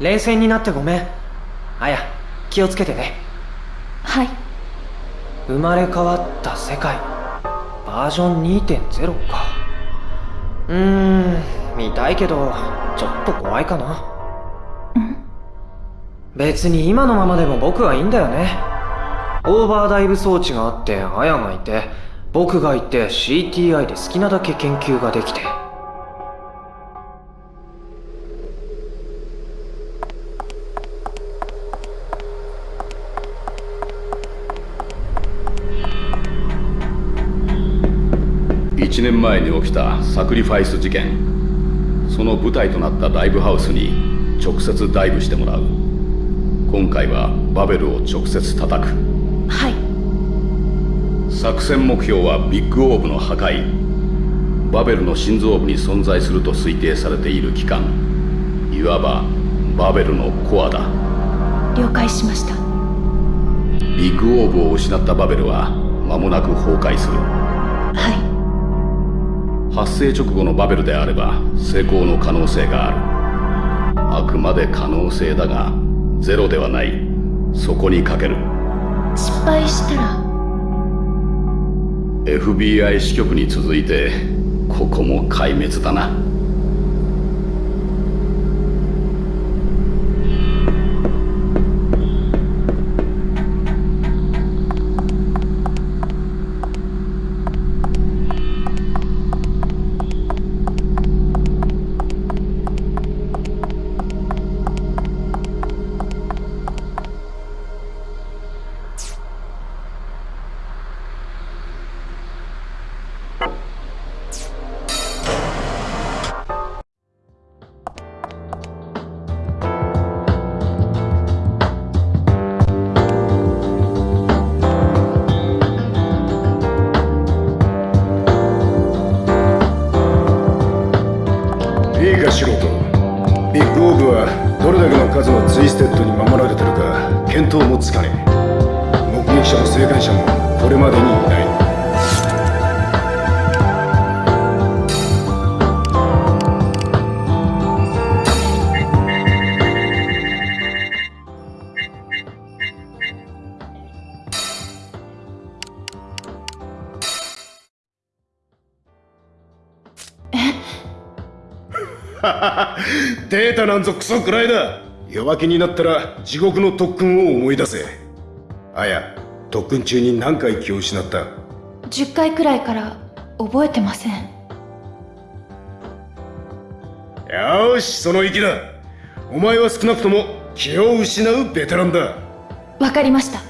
冷静になってごめん。あや気をつけてね。はい。生まれ変わった世界バージョン2.0か。うーん見たいけどちょっと怖いかな。別に今のままでも僕はいいんだよね。オーバーダイブ装置があってアヤがいて僕がいて CTI で好きなだけ研究ができて年前に起きたサクリファイス事件。その舞台となったライブハウスに直接ダイブしてもらう。今回はバベルを直接叩く。はい。作戦目標はビッグオーブの破壊。バベルの心臓部に存在すると推定されている機関いわばバベルのコアだ。了解しました。ビッグオーブを失ったバベルは間もなく崩壊する。はい発生直後のバベルであれば成功の可能性がある。あくまで可能性だがゼロではない。そこにかける。失敗したら。FBI 支局に続いてここも壊滅だな見当もつかねえ。目撃者も生還者もこれまでにいない。データなんぞクソくらいだ。弱気になったら地獄の特訓を思い出せ。あや特訓中に何回気を失った？10回くらいから覚えてません。よーしその息だ。お前は少なくとも気を失うベテランだ。わかりました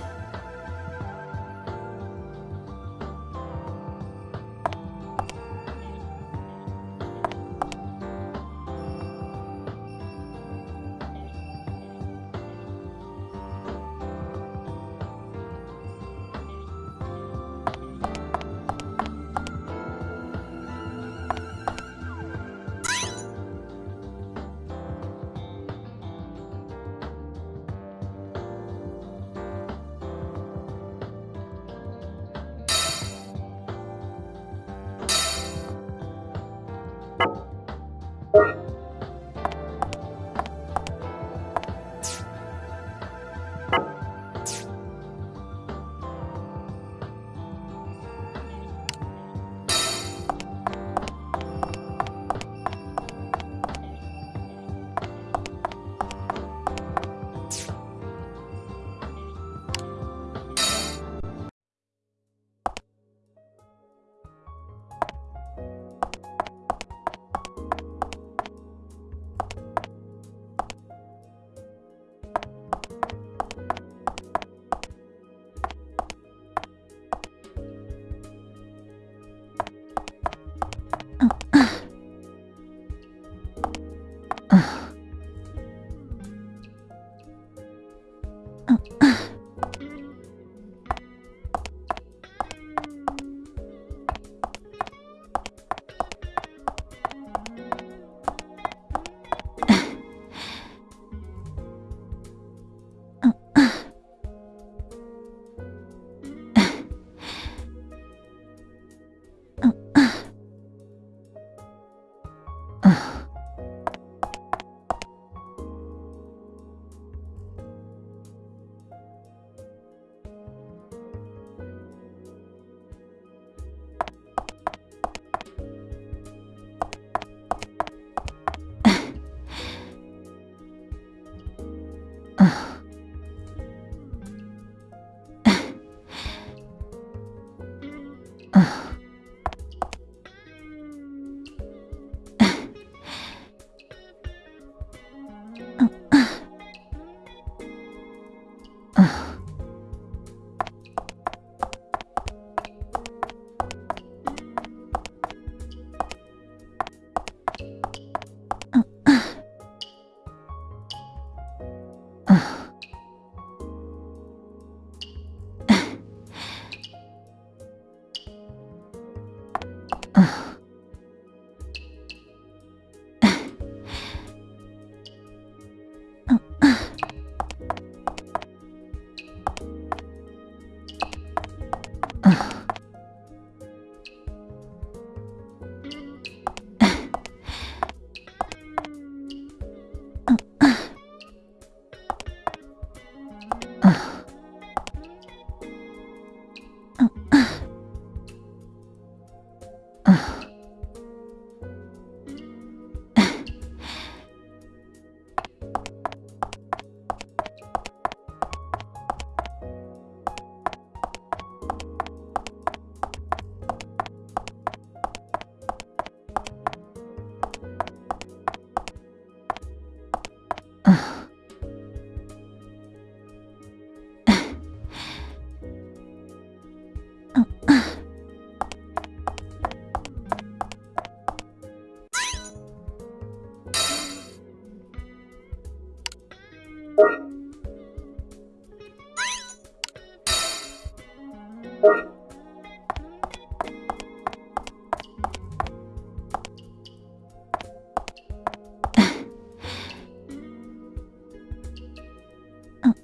Ugh. 嗯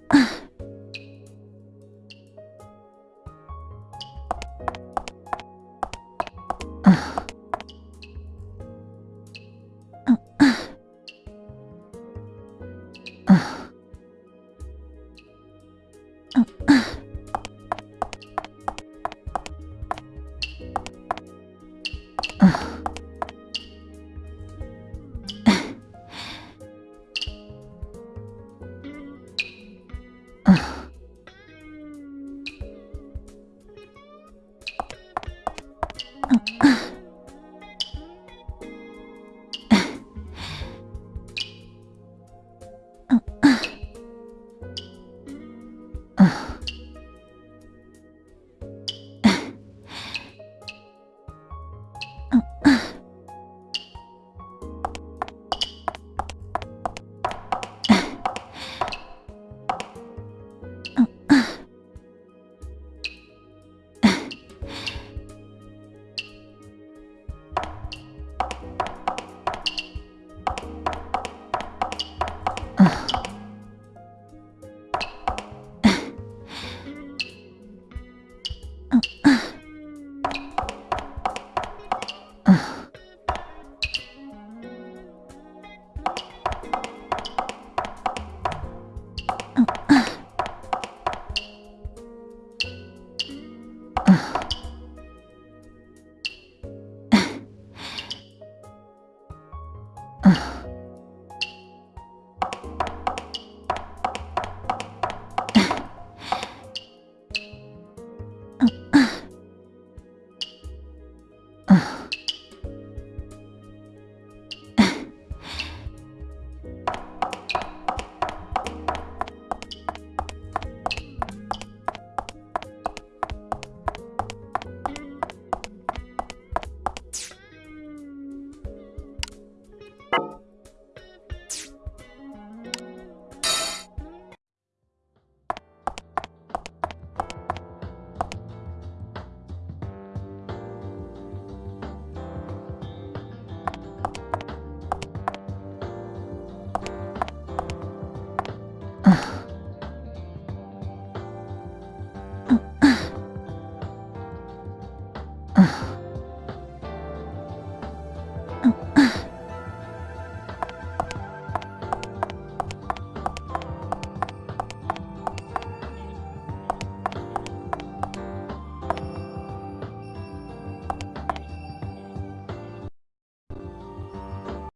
Ugh.